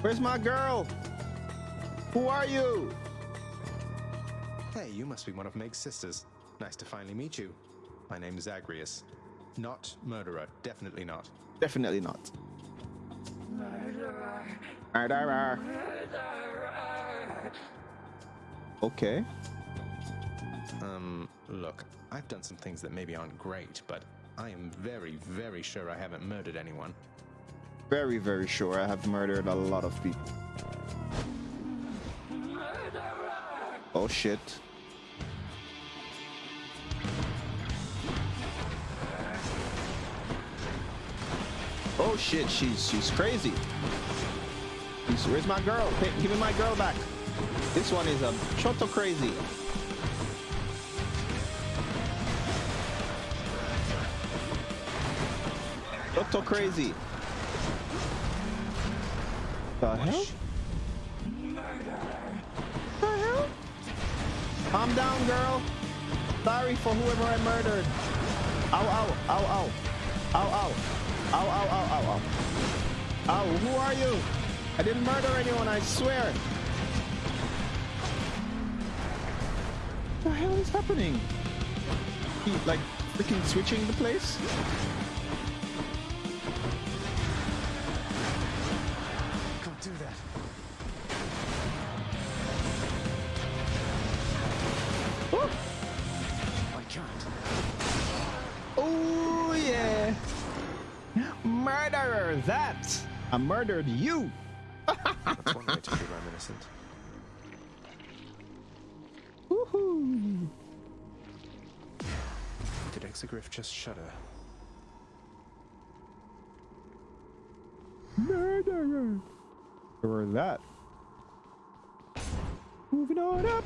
Where's my girl? Who are you? Hey, you must be one of Meg's sisters. Nice to finally meet you. My name is Zagreus. Not murderer, definitely not. Definitely not. Murderer. Murderer. Murderer. Okay. Um, look, I've done some things that maybe aren't great, but I am very, very sure I haven't murdered anyone. Very, very sure I have murdered a lot of people. Oh shit. Oh shit, she's she's crazy. She's, where's my girl? Hey, give me my girl back. This one is a choto crazy. Choto crazy. The hell? The hell? Calm down, girl. Sorry for whoever I murdered. Ow, ow, ow, ow. Ow, ow. Ow, ow, ow, ow, ow. Ow, who are you? I didn't murder anyone, I swear. What the hell is happening? He, like, freaking switching the place? Murderer, that. I murdered you. That's one way to prove I'm. Woohoo. Did Exegriff just shudder? Murderer. Or that. Moving on up.